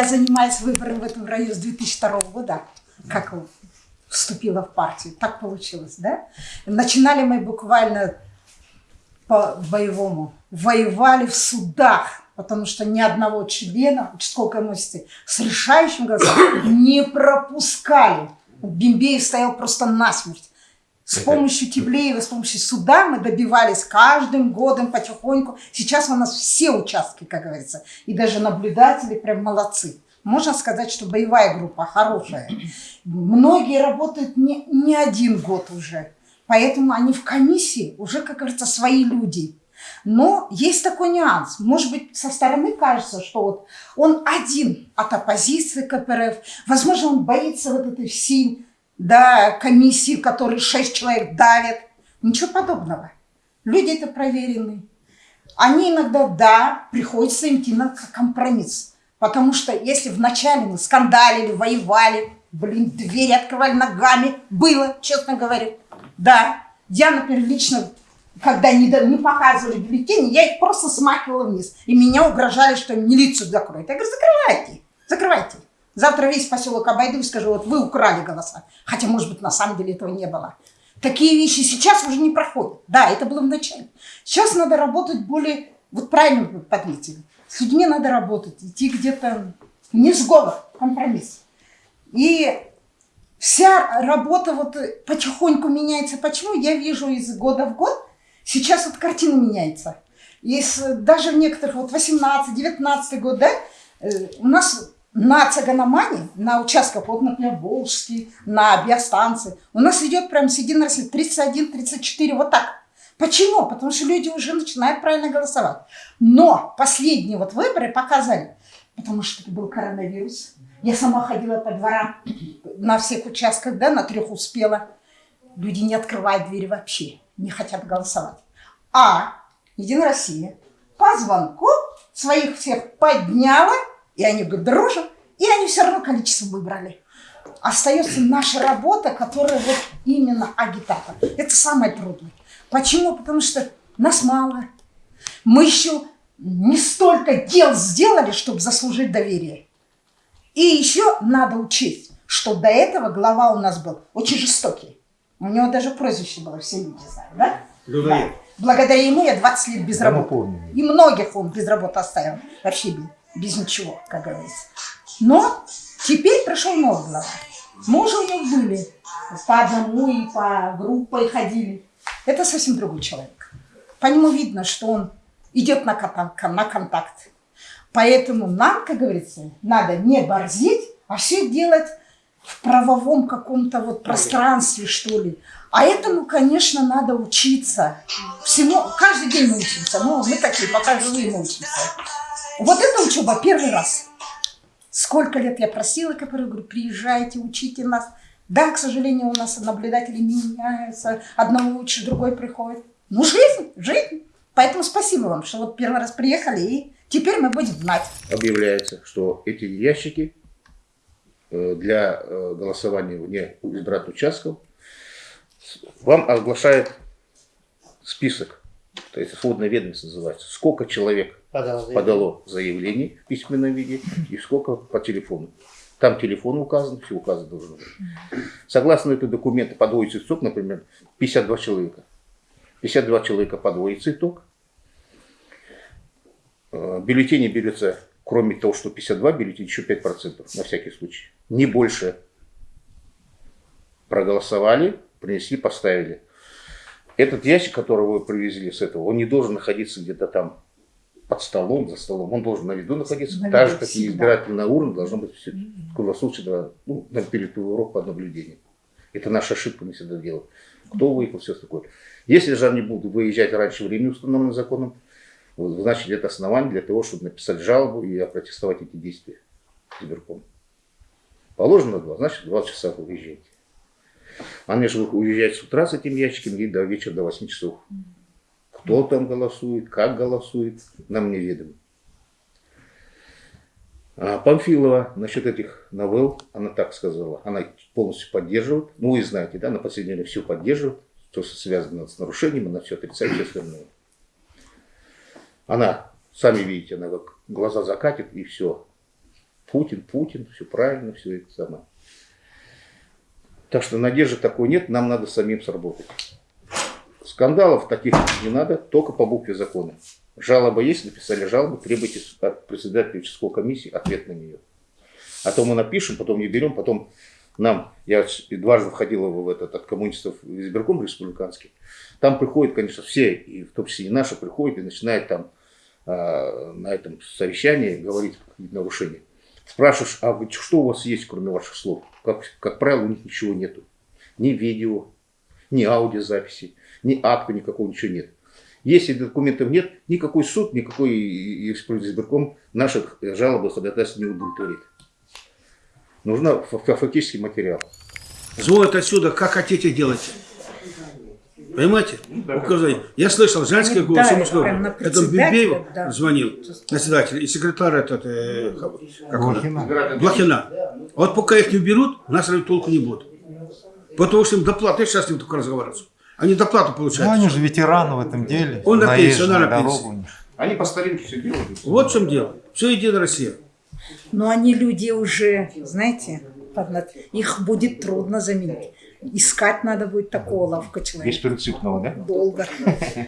я занимаюсь выборами в этом районе с 2002 года, как вступила в партию. Так получилось, да? Начинали мы буквально по боевому. Воевали в судах, потому что ни одного члена участковой комиссии с решающим голосом не пропускали. Бимбеев стоял просто насмерть. С помощью Тиблеева, с помощью суда мы добивались каждым годом потихоньку. Сейчас у нас все участки, как говорится. И даже наблюдатели прям молодцы. Можно сказать, что боевая группа хорошая. Многие работают не, не один год уже. Поэтому они в комиссии уже, как говорится, свои люди. Но есть такой нюанс. Может быть, со стороны кажется, что вот он один от оппозиции КПРФ. Возможно, он боится вот этой всей да, комиссии, которые шесть человек давят. Ничего подобного. Люди это проверены. Они иногда, да, приходится идти на компромисс. Потому что если вначале мы скандалили, воевали, блин, двери открывали ногами, было, честно говоря. Да, я, например, лично, когда не, не показывали бюллетени, я их просто смахивала вниз. И меня угрожали, что милицию закроют. Я говорю, закрывайте, закрывайте. Завтра весь поселок обойду и скажу, вот вы украли голоса. Хотя, может быть, на самом деле этого не было. Такие вещи сейчас уже не проходят. Да, это было в начале. Сейчас надо работать более, вот правильно вы подметили, с людьми надо работать, идти где-то не сговор, компромисс. И вся работа вот потихоньку меняется. Почему? Я вижу из года в год, сейчас вот картина меняется. Из, даже в некоторых, вот 18-19 год, да, э, у нас на Цаганомане, на участках, вот, например, Волжский, на биостанции, у нас идет прям с единой России 31-34, вот так. Почему? Потому что люди уже начинают правильно голосовать. Но последние вот выборы показали, потому что это был коронавирус. Я сама ходила по дворам на всех участках, да, на трех успела. Люди не открывают двери вообще, не хотят голосовать. А Единая Россия по звонку своих всех подняла и они говорят, дружим, и они все равно количество выбрали. Остается наша работа, которая вот именно агитатор. Это самое трудное. Почему? Потому что нас мало. Мы еще не столько дел сделали, чтобы заслужить доверие. И еще надо учесть, что до этого глава у нас был очень жестокий. У него даже прозвище было, все люди знают, да? Да. Благодаря ему я 20 лет без работы. И многих он без работы оставил. Вообще без без ничего, как говорится. Но теперь пришел новый глава. Мужи у них были по одному и по группе ходили. Это совсем другой человек. По нему видно, что он идет на контакт. На контакт. Поэтому нам, как говорится, надо не борзить, а все делать в правовом каком-то вот пространстве, что ли. А этому, конечно, надо учиться. Всему, каждый день мы учимся. Но мы такие, пока живые мы учимся. Вот эта учеба первый раз. Сколько лет я просила, который говорю, приезжайте, учите нас. Да, к сожалению, у нас наблюдатели меняются, одного лучше, другой приходит. Ну, жизнь, жизнь. Поэтому спасибо вам, что вот первый раз приехали, и теперь мы будем знать. Объявляется, что эти ящики э, для э, голосования вне избирательных участков вам оглашает список, то есть сводная ведомость называется, сколько человек подало заявление. подало заявление в письменном виде и сколько по телефону. Там телефон указан, все указано должно быть. Согласно этому документу подводится итог, например, 52 человека. 52 человека подводится итог. Э, бюллетени берется, кроме того, что 52 бюллетеней, еще 5% на всякий случай. Не больше проголосовали, принесли, поставили. Этот ящик, который вы привезли с этого, он не должен находиться где-то там под столом, за столом. Он должен на виду находиться, на так же, как и избирательная урна должна быть все, круглосуточно, ну, на перетурок под наблюдением. Это наша ошибка, мы всегда делаем. Кто выехал, все такое. Если же они будут выезжать раньше времени, установленным законом, значит, это основание для того, чтобы написать жалобу и опротестовать эти действия избирком. Положено два, значит, два часа вы уезжаете. Если вы уезжаете с утра с этим ящиком и до вечера, до 8 часов. Кто там голосует, как голосует, нам неведомо. А Памфилова насчет этих новелл, она так сказала, она полностью поддерживает. Ну, вы знаете, да, на последнее время все поддерживает, то, что связано с нарушением, она все отрицает, все остальное. Она, сами видите, она как глаза закатит и все. Путин, Путин, все правильно, все это самое. Так что надежды такой нет, нам надо самим сработать. Скандалов таких не надо, только по букве закона. Жалоба есть, написали жалобу, требуйте от председателя участковой комиссии ответ на нее. А то мы напишем, потом не берем, потом нам, я дважды входил в этот, от коммунистов в избирком республиканский, там приходят, конечно, все, и в том числе и наши, приходят и начинают там э, на этом совещании говорить какие-то нарушения. Спрашиваешь, а вы, что у вас есть, кроме ваших слов? Как, как правило, у них ничего нету. Ни видео, ни аудиозаписи, ни акта никакого, ничего нет. Если документов нет, никакой суд, никакой избирком наших жалоб и ходатайств не удовлетворит. Нужна фактический материал. Звонят отсюда, как хотите делать. Понимаете? Указание. Я слышал, женский голос, Да, на это Бибеев да. звонил, председатель, и секретарь этот, э, как он? Блохина. Вот пока их не уберут, нас толку не будет. Потому что им доплаты, сейчас с ним только разговариваю. Они доплату Ну, получают. они же ветераны в этом деле. Он на пенсии, она на пенсии. у них. Они по старинке все делают. Вот в чем дело. Все Единая Россия. Но они люди уже, знаете, их будет трудно заменить. Искать надо будет такого ловко человека. Беспринципного, да? Долго.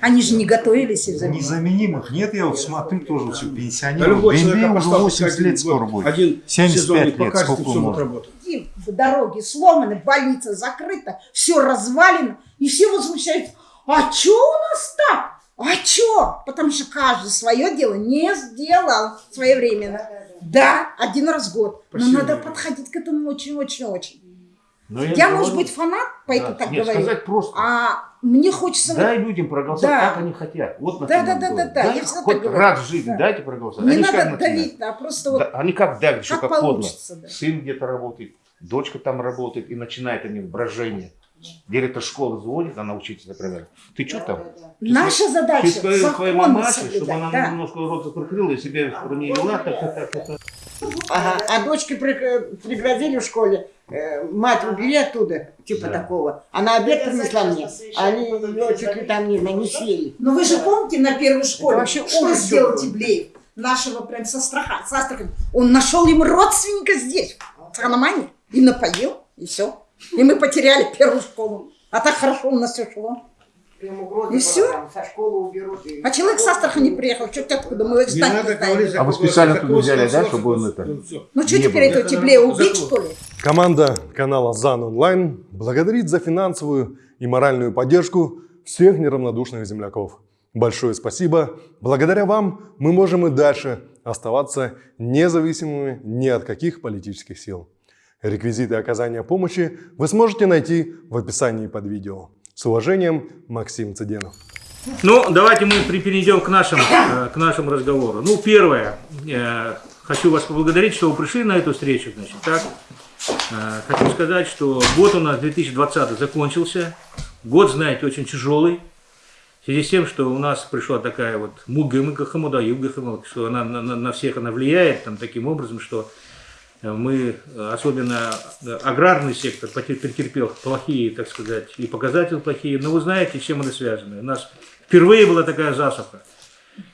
Они же не готовились из-за. Незаменимых нет, я вот смотрю тоже все Да пенсионеров. Бенбей человек уже поставил 80 один лет скоро будет. Один 75 сезон и лет, сколько. И Дороги сломаны, больница закрыта, все развалено. И все возмущаются. А чё у нас так? А чё? Потому что каждый свое дело не сделал своевременно. Да, один раз в год. Но надо подходить к этому очень-очень-очень. Но Я, может говорю- быть, фанат, поэтому Да. так Нет, говорю. сказать просто. А мне хочется... Дай людям проголосовать, Да. как они хотят. Вот на Да, да, да, да, да, Дай я всегда хоть так раз в жизни Да. дайте проголосовать. не Они надо давить, а просто вот... Да, они как давят, что как как подло. получится, да. Сын где-то работает, дочка там работает, и начинает они брожение. Директор школы звонит, она учитель, например. Ты что там? Наша Ты задача своей, своей законы мамаше, чтобы она да. немножко рот закрыла и себя не вела, так, так, так, так, так. Ага. А дочке при- пригрозили в школе, э, мать убери оттуда, типа такого. Она обед принесла мне, а они ее чуть ли там не, не съели. Но вы же помните на первой школе, вообще что ужас сделал какой. Тиблеев? Нашего прям со страха, с Астрахани. Он нашел ему родственника здесь, в Ханамане, и напоил, и все. И мы потеряли первую школу. А так хорошо у нас все шло. Прям угроза И была всё? там, со школы уберут. и- А человек с Астрахани приехал, что откуда, мы его Не надо говорить, А вы специально туда взяли, да, чтобы он это- Ну, что теперь этого Тиблея убить, что ли? Команда канала ЗАН Онлайн благодарит за финансовую и моральную поддержку всех неравнодушных земляков. Большое спасибо. Благодаря вам мы можем и дальше оставаться независимыми ни от каких политических сил. Реквизиты оказания помощи вы сможете найти в описании под видео. С уважением, Максим Цыденов. Ну, давайте мы перейдем к нашему, э, к нашему разговору. Ну, первое, э, хочу вас поблагодарить, что вы пришли на эту встречу. Значит, так. Э, Хочу сказать, что год у нас 2020 закончился. Год, знаете, очень тяжелый. В связи с тем, что у нас пришла такая вот муга хамуда, юга хамуда, что она на, на- всех она влияет там, таким образом, что мы, особенно э, аграрный сектор, претерпел плохие, так сказать, и показатели плохие. Но вы знаете, с чем это связано. У нас впервые была такая засуха.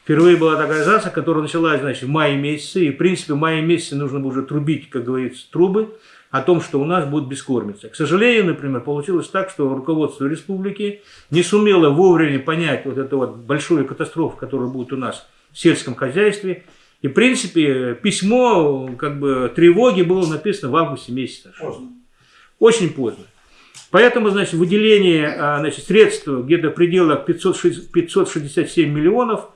Впервые была такая засуха, которая началась, значит, в мае месяце. И, в принципе, в мае месяце нужно было уже трубить, как говорится, трубы о том, что у нас будет бескормица. К сожалению, например, получилось так, что руководство республики не сумело вовремя понять вот эту вот большую катастрофу, которая будет у нас в сельском хозяйстве. И, в принципе, письмо как бы тревоги было написано в августе месяце. Очень поздно. Поэтому, значит, выделение а, значит, средств где-то в пределах 560 567 миллионов,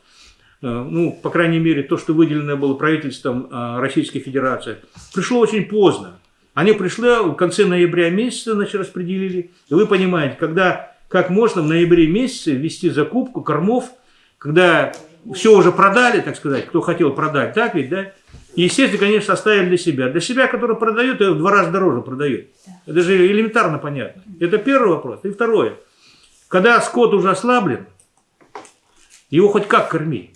э, ну, по крайней мере, то, что выделено было правительством а, Российской Федерации, пришло очень поздно. Они пришли в конце ноября месяца, значит, распределили. И вы понимаете, когда, как можно в ноябре месяце ввести закупку кормов, когда все уже продали, так сказать, кто хотел продать, так ведь, да? И, естественно, конечно, оставили для себя. Для себя, который продает, в два раза дороже продает. Это же элементарно понятно. Это первый вопрос. И второе. Когда скот уже ослаблен, его хоть как корми.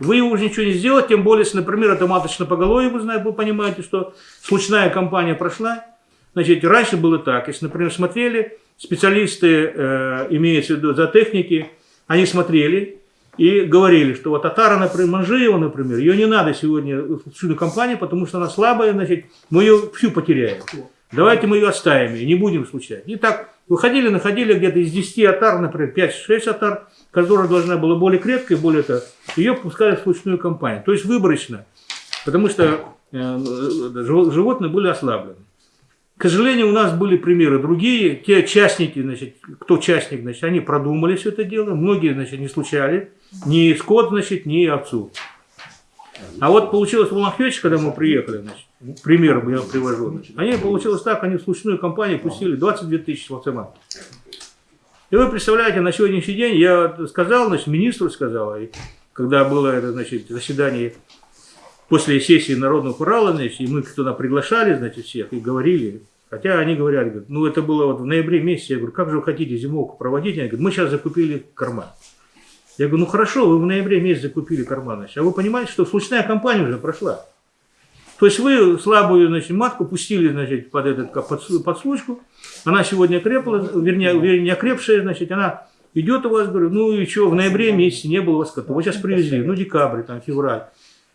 Вы его уже ничего не сделаете, тем более, если, например, это маточное поголовье, вы знаете, вы понимаете, что случная кампания прошла. Значит, раньше было так. Если, например, смотрели, специалисты, э, имеются в виду за техники, они смотрели, и говорили, что вот Татара, например, Манжиева, например, ее не надо сегодня в шину компанию, потому что она слабая, значит, мы ее всю потеряем. Давайте мы ее оставим и не будем случать. И так выходили, находили где-то из 10 атар, например, 5-6 атар, которая должна была более крепкой, более это, ее пускали в случную компанию. То есть выборочно, потому что э, жив- животные были ослаблены. К сожалению, у нас были примеры другие. Те частники, значит, кто частник, значит, они продумали все это дело. Многие, значит, не случали ни скот, значит, ни овцу. А вот получилось в Ломахвече, когда мы приехали, значит, пример я привожу, значит, они получилось так, они в случную компанию пустили 22 тысячи лоцеман. И вы представляете, на сегодняшний день я сказал, значит, министру сказал, и когда было это, значит, заседание после сессии Народного Урала, значит, и мы туда приглашали, значит, всех и говорили, хотя они говорят, говорят, ну это было вот в ноябре месяце, я говорю, как же вы хотите зимовку проводить? Они говорят, мы сейчас закупили корма. Я говорю, ну хорошо, вы в ноябре месяце закупили корма, значит, а вы понимаете, что случная кампания уже прошла. То есть вы слабую значит, матку пустили значит, под, этот, под, под случку, она сегодня крепла, вернее, вернее, не окрепшая, значит, она идет у вас, говорю, ну и что, в ноябре месяце не было у вас кота, вот сейчас привезли, ну декабрь, там, февраль,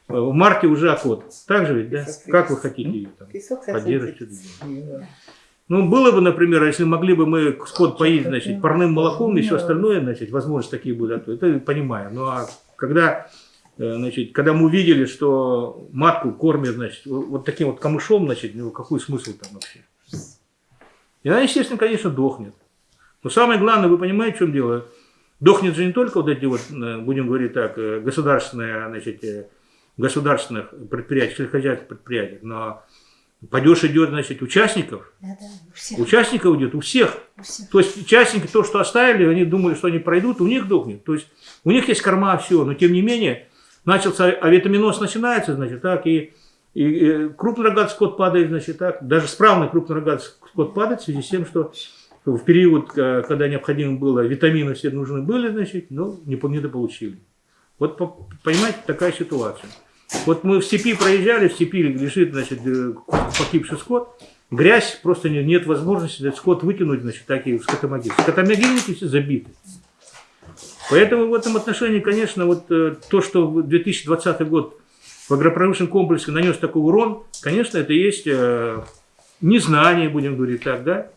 в марте уже окот. Так же ведь, да? Как вы хотите ее там поддерживать? Ну, было бы, например, если могли бы мы скот поить, значит, парным молоком и все остальное, значит, возможности такие были, а то это понимаю. Ну, а когда, э, значит, когда мы увидели, что матку кормят, значит, вот таким вот камышом, значит, ну, какой смысл там вообще? И она, естественно, конечно, дохнет. Но самое главное, вы понимаете, в чем дело? Дохнет же не только вот эти вот, э, будем говорить так, э, государственные, значит, государственных предприятий, сельскохозяйственных предприятий, но падеж идет, значит, участников, Да, да, у всех. Участников идет у всех. у всех. То есть участники, то, что оставили, они думали, что они пройдут, у них дохнет. То есть у них есть корма, все, но тем не менее, начался авитаминоз начинается, значит, так, и, и, и крупнорогатый скот падает, значит, так, даже справный крупнорогатый скот падает в связи с тем, что в период, э, когда необходимо было, витамины все нужны были, значит, но не, по- недополучили. Вот, по- понимаете, такая ситуация. Вот мы в степи проезжали, в степи лежит, значит, э, погибший скот, грязь, просто не- нет возможности этот скот вытянуть, значит, такие в скотомогилы. Скотомогильники все забиты. Поэтому в этом отношении, конечно, вот э, то, что в 2020 год в агропромышленном комплексе нанес такой урон, конечно, это есть э, незнание, будем говорить так, да,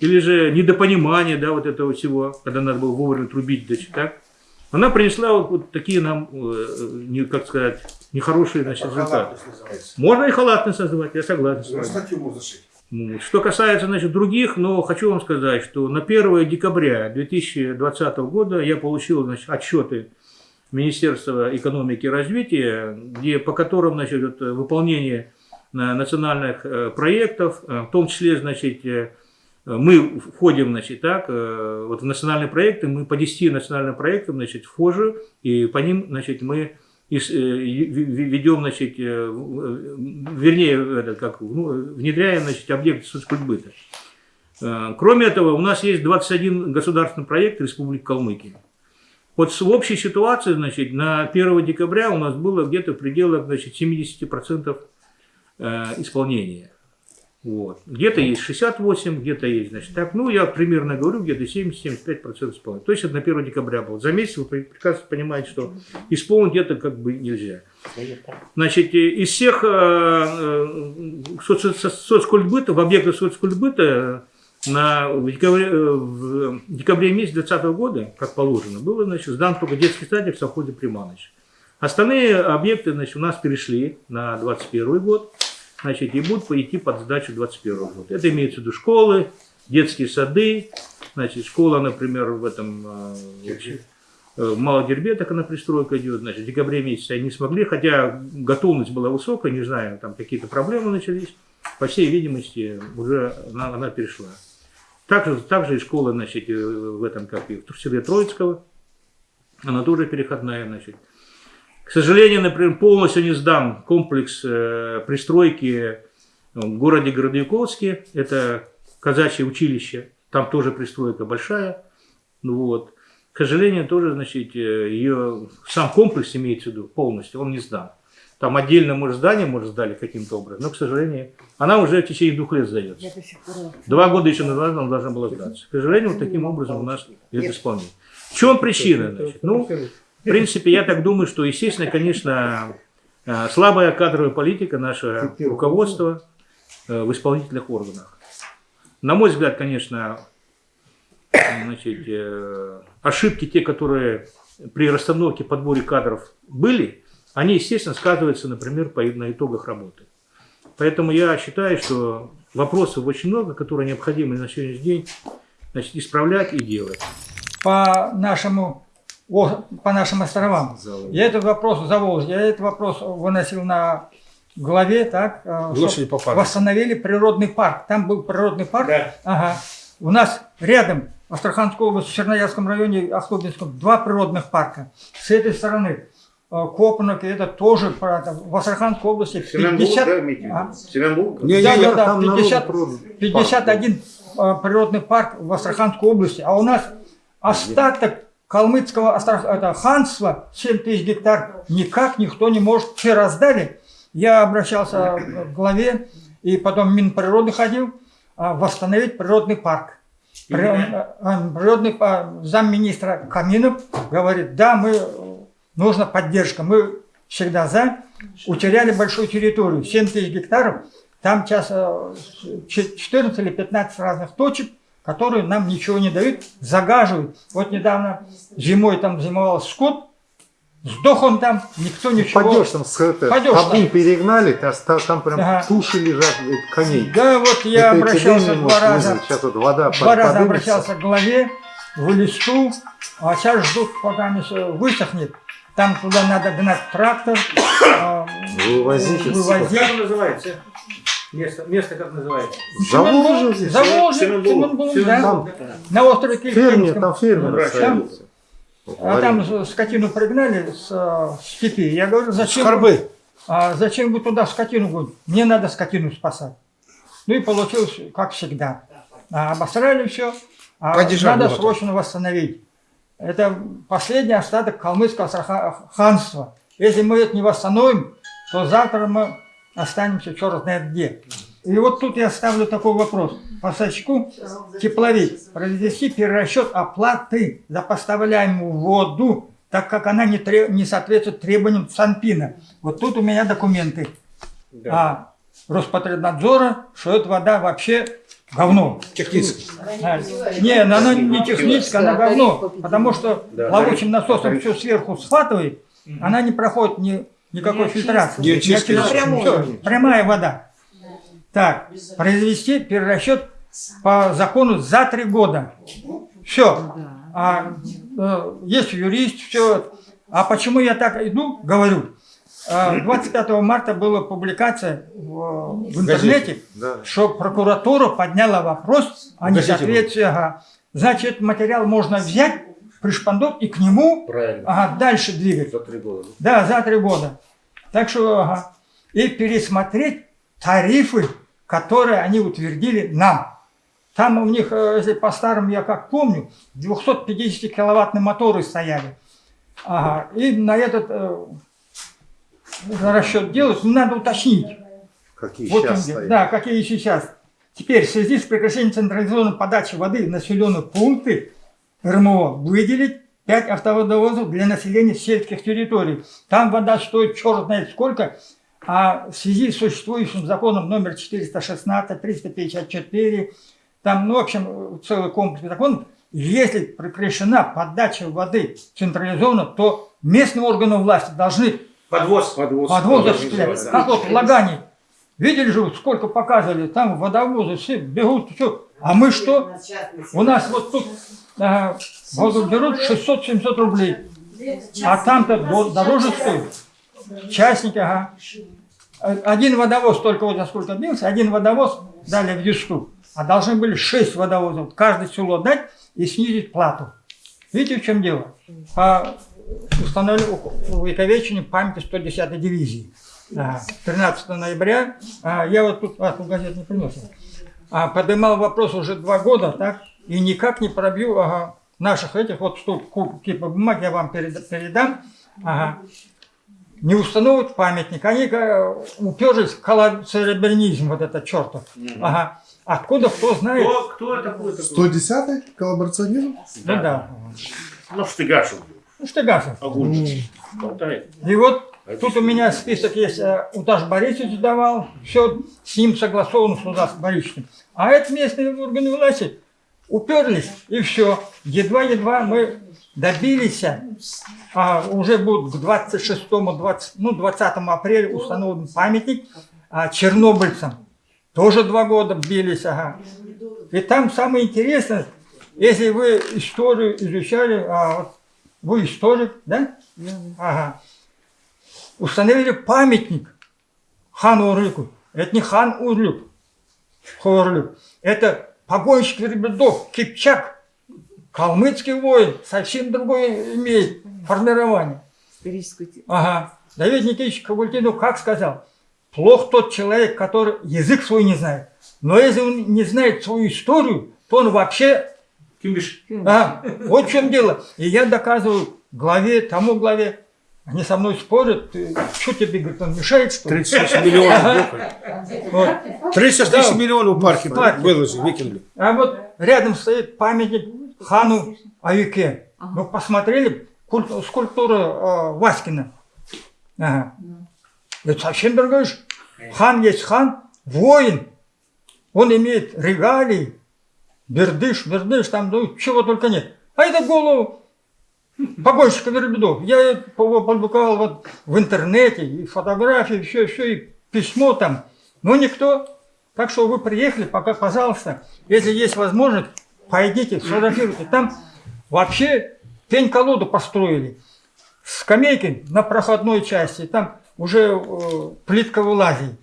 или же недопонимание, да, вот этого всего, когда надо было вовремя трубить, значит, так. Она принесла вот, вот такие нам, не, как сказать, нехорошие значит, результаты. Можно и халатность называть, я согласен с вами. Ну, Что касается значит, других, но хочу вам сказать, что на 1 декабря 2020 года я получил значит, отчеты Министерства экономики и развития, где, по которым значит, выполнение э, национальных э, проектов, э, в том числе значит, мы входим значит, так, вот в национальные проекты, мы по 10 национальным проектам значит, вхожи, и по ним значит, мы ведем, значит, э, в- вернее, это, как, ну, внедряем значит, объекты соцкультбыта. Э, Кроме этого, у нас есть 21 государственный проект Республики Калмыкия. Вот в общей ситуации, значит, на 1 декабря у нас было где-то в пределах значит, 70% э, исполнения. Вот. Где-то есть 68, где-то есть, значит, так, ну, я примерно говорю, где-то 70-75% исполнения. То есть это на 1 декабря было. За месяц вы прекрасно понимаете, что исполнить это как бы нельзя. Значит, э, из всех э, э, соц- соц- соцкультбыта, в объектах соцкультбыта на, в, декабре, э, в декабре месяце 2020 года, как положено, было значит, сдан только детский садик в совхозе Приманыч. Остальные объекты значит, у нас перешли на 2021 год значит, и будут идти под сдачу 2021 года. Это имеется в виду школы, детские сады, значит, школа, например, в этом э, в Малодербе, так она пристройка идет, значит, в декабре месяце они не смогли, хотя готовность была высокая, не знаю, там какие-то проблемы начались, по всей видимости, уже она, она перешла. Также, также и школа, значит, э, в этом, как и в селе Троицкого, она тоже переходная, значит. К сожалению, например, полностью не сдан комплекс э, пристройки в городе Городовиковске, это казачье училище, там тоже пристройка большая, ну вот. К сожалению, тоже, значит, э, ее сам комплекс имеется в виду полностью, он не сдан. Там отдельно, может, здание, может, сдали каким-то образом, но, к сожалению, она уже в течение двух лет сдается. Два года еще назад она должна была сдаться. К сожалению, вот таким образом у нас идет исполнение. В чем причина? Значит? Ну, В принципе, я так думаю, что, естественно, конечно, э, слабая кадровая политика наше руководство э, в исполнительных органах. На мой взгляд, конечно, значит, э, ошибки, те, которые при расстановке подборе кадров были, они, естественно, сказываются, например, по, на итогах работы. Поэтому я считаю, что вопросов очень много, которые необходимо на сегодняшний день значит, исправлять и делать. по нашему о- по нашим островам. Я этот вопрос Заволжье, я этот вопрос выносил на главе, так, э, восстановили природный парк. Там был природный парк. Да. Ага. У нас рядом, в Астраханской области, в Черноярском районе, Ахтубинском, два природных парка. С этой стороны э, Копанок, это тоже правда, в Астраханской области 50, а? Семенбург? да, да, да, там народу 50, просто 51 э, природный парк в Астраханской области, а у нас остаток калмыцкого Астрах- это, ханства 7 тысяч гектар никак никто не может, все раздали. Я обращался к главе и потом в Минприроды ходил а, восстановить природный парк. Э, Природный па- замминистра Каминов говорит, да, мы нужна поддержка, мы всегда за. Утеряли большую территорию, 7 тысяч гектаров, там сейчас э, ч- 14 или 15 разных точек, которые нам ничего не дают, загаживают. Вот недавно зимой там зимовал скот, сдох он там, никто ничего. Пойдешь там с это, табун там. перегнали, та- та- там прям Ага. туши лежат коней. Да, вот я Это обращался два раза. вызвать. Сейчас вот вода Два под- раза подымется. обращался к главе, в листу, а сейчас ждут, пока не высохнет. Там туда надо гнать трактор, а, Вывозить. вывозить. Как называется? Место, место как называется? Заволжье здесь. Заволжье, да. Там На острове ферме, Кельтинском. там фермеры Там-. А там с- скотину пригнали с э, степи. Я говорю, зачем, Скорбы. а зачем вы туда скотину гоните? Мне надо скотину спасать. Ну и получилось, как всегда. А, обосрали все, а надо срочно восстановить. Это последний остаток калмыцкого ханства. Если мы это не восстановим, то завтра мы останемся черт знает где. И вот тут я ставлю такой вопрос. Поставщику тепловик произвести перерасчет оплаты за поставляемую воду, так как она не, тре- не соответствует требованиям Санпина. Вот тут у меня документы. А Роспотребнадзора, что эта вода вообще говно. А, Не, она не техническая, она говно. Потому что плавучим насосом все сверху схватывает, она не проходит ни, никакой фильтрации. Не очищена. Всё, прямая вода. Так, произвести перерасчет по закону за три года. Все. А, э, есть юрист, все. А почему я так иду, говорю. А, 25 марта была публикация в, в интернете, что прокуратура подняла вопрос о несоответствии. Ага. Значит, материал можно взять, пришпандот и к нему Правильно. ага, дальше двигать. За три года. Да, за три года. Так что, ага. И пересмотреть тарифы, которые они утвердили нам. Там у них, э, если по-старому, я как помню, 250 киловаттные моторы стояли. Ага. И на этот э, расчет делать, надо уточнить. Какие Вот сейчас он стоят. Да, какие сейчас. Теперь в связи с прекращением централизованной подачи воды в населенные пункты РМО выделить 5 автоводовозов для населения сельских территорий. Там вода стоит черт знает сколько, а в связи с существующим законом номер 416, 354, там, ну, в общем, целый комплекс законов, если прекращена подача воды централизованно, то местные органы власти должны Подвоз. Подвоз. Подвоз осуществляется. Как вот в Лагане. Видели же, сколько показывали, там водовозы все бегут, все. А мы что? У нас вот тут а, воду берут 600-700 рублей. А там-то до- дороже стоит. Частники, ага. Один водовоз, только вот за сколько бился, один водовоз дали в Юсту. А должны были 6 водовозов. Каждое село дать и снизить плату. Видите, в чем дело? По установлению увековечению памяти 110-й дивизии. А, 13 ноября, а, я вот тут, а, газет не принес, а, поднимал вопрос уже два года, так, и никак не пробью ага, наших этих вот штук, куб, типа бумаг, я вам перед- передам, ага, не установят памятник, они уперлись в коллаборационизм, вот этот чертов, ага, откуда, кто знает, Кто, кто такой такой? 110-й коллаборационизм? ну да, Ну, что ты гашил. Ну, Штыгасов. Огурчик. И вот тут у меня список есть, э, Уташ Борисович давал, все с ним согласовано с Уташ Борисовичем. А это местные органы власти уперлись, и все. Едва-едва мы добились, а уже будет к 26 20, ну, 20 апреля установлен памятник а, чернобыльцам. Тоже два года бились, ага. И там самое интересное, если вы историю изучали, а, вот вы историк, да? Ага. Установили памятник хану Урлюку. Это не хан Урлюк, Хорлюк. Это погонщик верблюдов, Кипчак, калмыцкий воин, совсем другое имеет формирование. Историческую те- Ага. Давид Никитич Кабультинов как сказал? Плох тот человек, который язык свой не знает. Но если он не знает свою историю, то он вообще... Кимбиш. А, вот в чем дело. И я доказываю главе, тому главе. Они со мной спорят. Что тебе, говорит, он мешает, что ли? 36 миллионов. Вот. 36 Да. миллионов в парке парке. выложили, выкинули. А вот рядом стоит памятник хану Аюке. Мы посмотрели куль- скульптура э, Васькина. Ага. Это совсем другое. ж. Хан есть хан, воин. Он имеет регалии, бердыш, бердыш, там ну, чего только нет. А это голову погонщика верблюдов. Я публиковал вот в интернете, и фотографии, все, все, и письмо там. Но никто. Так что вы приехали, пока, пожалуйста, если есть возможность, пойдите, сфотографируйте. Там вообще пень-колоду построили. Скамейки на проходной части, там уже э, плитка вылазит.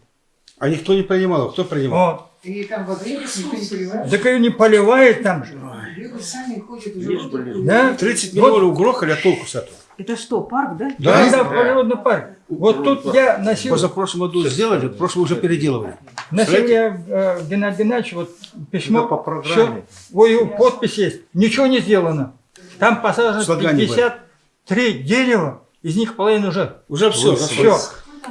А никто не принимал. Кто принимал? Вот. И там во время никто не понимает. Так ее не поливает там же. Люди сами ходят уже. Да? 30 миллионов грохали, а толку с этого? Это что, парк, да? Да, да, природный парк. Вот тут я носил, Позапрошлом году сделали, в прошлом уже переделывали. носил я э, Геннадий Геннадьевич вот письмо. Это по программе. всё, ой, его подпись есть. Ничего не сделано. Там посажено Слагание 53 дерева, из них половина уже Уже все. все.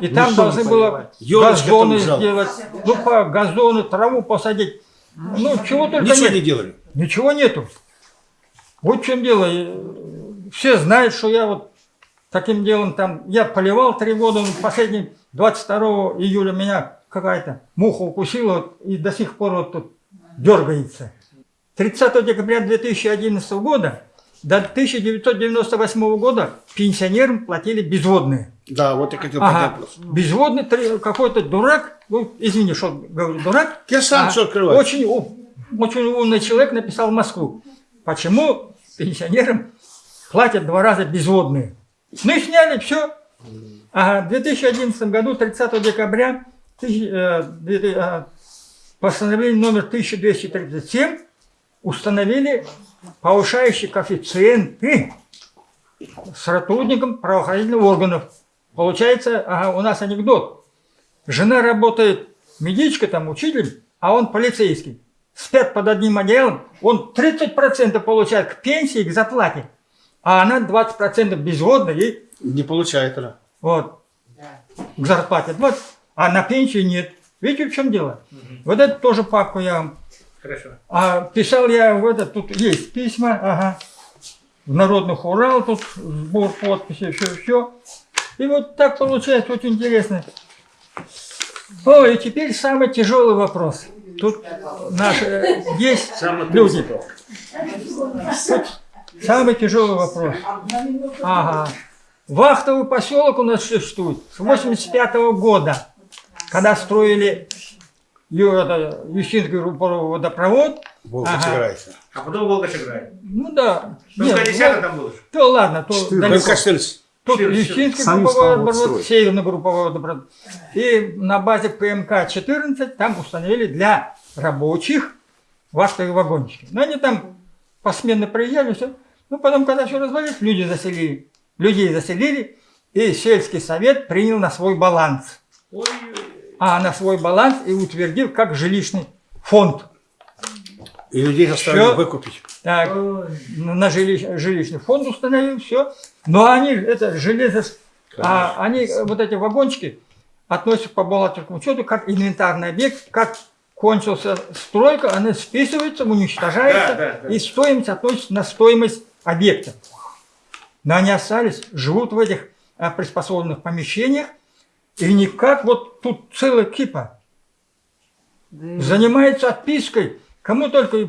И там Ничего должны было газоны сделать, ну, по газоны, траву посадить. Ну, чего только Ничего нет. не делали. Ничего нету. Вот в чем дело. И, Все знают, что я вот таким делом там, я поливал три года, последний 22 июля меня какая-то муха укусила вот, и до сих пор вот тут дергается. 30 декабря 2011 года до 1998 года пенсионерам платили безводные. Да, вот я хотел Ага. поднять вопрос. Безводный какой-то дурак, ну, извини, что говорю, дурак, Я сам а, все открываю. Очень, ум- очень умный человек написал в Москву. Почему пенсионерам платят два раза безводные? Ну и сняли, все. Ага, в 2011 году, 30 декабря, э, э, постановление номер 1237 установили повышающие коэффициенты сотрудникам правоохранительных органов. Получается, ага, у нас анекдот. Жена работает медичкой, там, учителем, а он полицейский. Спят под одним одеялом, он 30% получает к пенсии, к зарплате, а она 20% безводна и Не получает она. вот, к зарплате. Вот, а на пенсии нет. Видите, в чем дело? Вот это тоже папку я вам Хорошо. а писал я в это, тут есть письма, ага, в народных Урал, тут сбор подписей, все, все. И вот так получается, очень интересно. О, и теперь самый тяжелый вопрос. Тут наши, э, есть Самый люди. Тут самый тяжелый вопрос. Ага. Вахтовый поселок у нас существует с 85 года, когда строили Ющинский водопровод. Волга Ага. А потом Волга играет. Ну да. Ну, Нет, в 50 ну, там было то ладно, то. ПМК 14. Ющинский Сами групповой строить. Северный групповой водопровод. И на базе ПМК-14 там установили для рабочих вахтовые вагончики. Но они там посменно приезжали, все. Ну, потом, когда все развалилось, люди заселили. Людей заселили, и сельский совет принял на свой баланс. А на свой баланс и утвердил как жилищный фонд. И людей заставили Всё. выкупить. Так, на жилищ- жилищный фонд установил, все. Но они, это железо, а они, э, вот эти вагончики, относятся по бухгалтерскому учету как инвентарный объект, как кончился стройка, она списывается, уничтожается, Да, да, да. и стоимость относится на стоимость объекта. но они остались, живут в этих а, приспособленных помещениях, и никак вот тут целая кипа занимается отпиской, кому только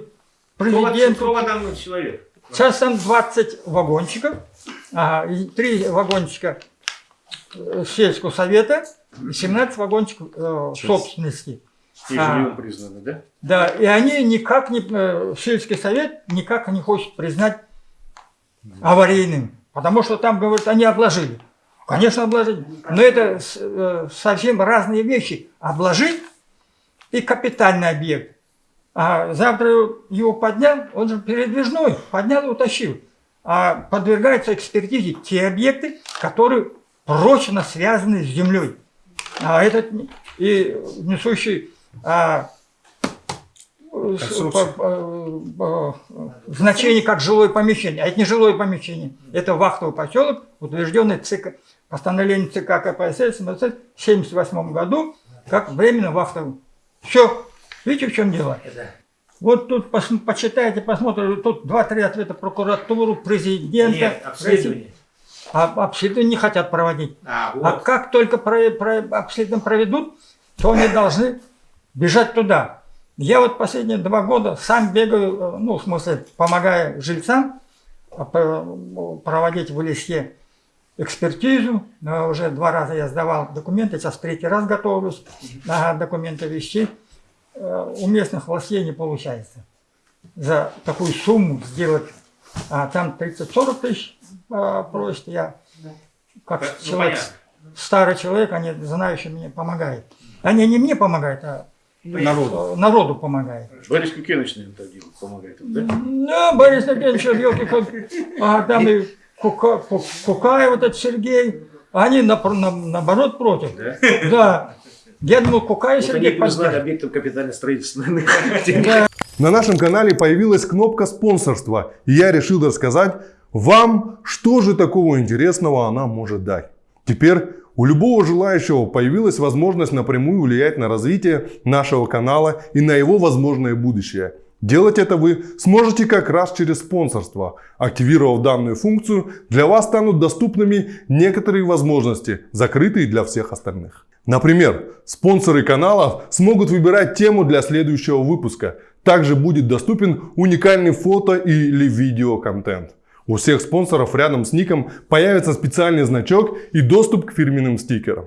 президенту. Сколько там человек? Сейчас там 20 вагончиков, ага, и 3 вагончика э, сельского совета, и 17 вагончиков э, собственности. И А. жильем признаны, да? Да, и они никак не, э, сельский совет никак не хочет признать аварийным, потому что там, говорят, они обложили. Конечно, обложили. Но это э, совсем разные вещи. Обложить и капитальный объект. А завтра его поднял, он же передвижной, поднял и утащил. А подвергаются экспертизе те объекты, которые прочно связаны с землей. А этот и несущий а, по- по- значение как жилое помещение. А это не жилое помещение. Это вахтовый поселок, утвержденный ЦК, постановлением ЦК КПСС МСС в 1978 году, как временно вахтовый. Все. Видите, в чем дело? Вот тут пос- почитайте, посмотрите, тут два-три ответа прокуратуру, президента. Нет, обследование. А обследование не хотят проводить. А, А вот. как только про, про- обследование проведут, то они должны бежать туда. Я вот последние два года сам бегаю, э, ну, в смысле, помогая жильцам а, по- проводить в леске экспертизу. Но уже два раза я сдавал документы, сейчас третий раз готовлюсь ага, документы вести. Э, У местных властей не получается за такую сумму сделать. А там 30-40 тысяч а, просят, я как Ну, человек, понятно. старый человек, они знающие мне помогают. Они не мне помогают, а Народу. э, народу помогают. Борис Кукенович, наверное, так делает, помогает, да? Да, Борис Евгеньевич, елки а там и Кука, Ку- Кукаев, вот этот Сергей, они напр- на- наоборот против. Да. Я думал, Кукаев Вот они Сергей признали объектом капитального строительства. На нашем канале появилась кнопка спонсорства, и я решил рассказать вам, что же такого интересного она может дать. Теперь у любого желающего появилась возможность напрямую влиять на развитие нашего канала и на его возможное будущее. Делать это вы сможете как раз через спонсорство. Активировав данную функцию, для вас станут доступными некоторые возможности, закрытые для всех остальных. Например, спонсоры каналов смогут выбирать тему для следующего выпуска. Также будет доступен уникальный фото или видео-контент. У всех спонсоров рядом с ником появится специальный значок и доступ к фирменным стикерам.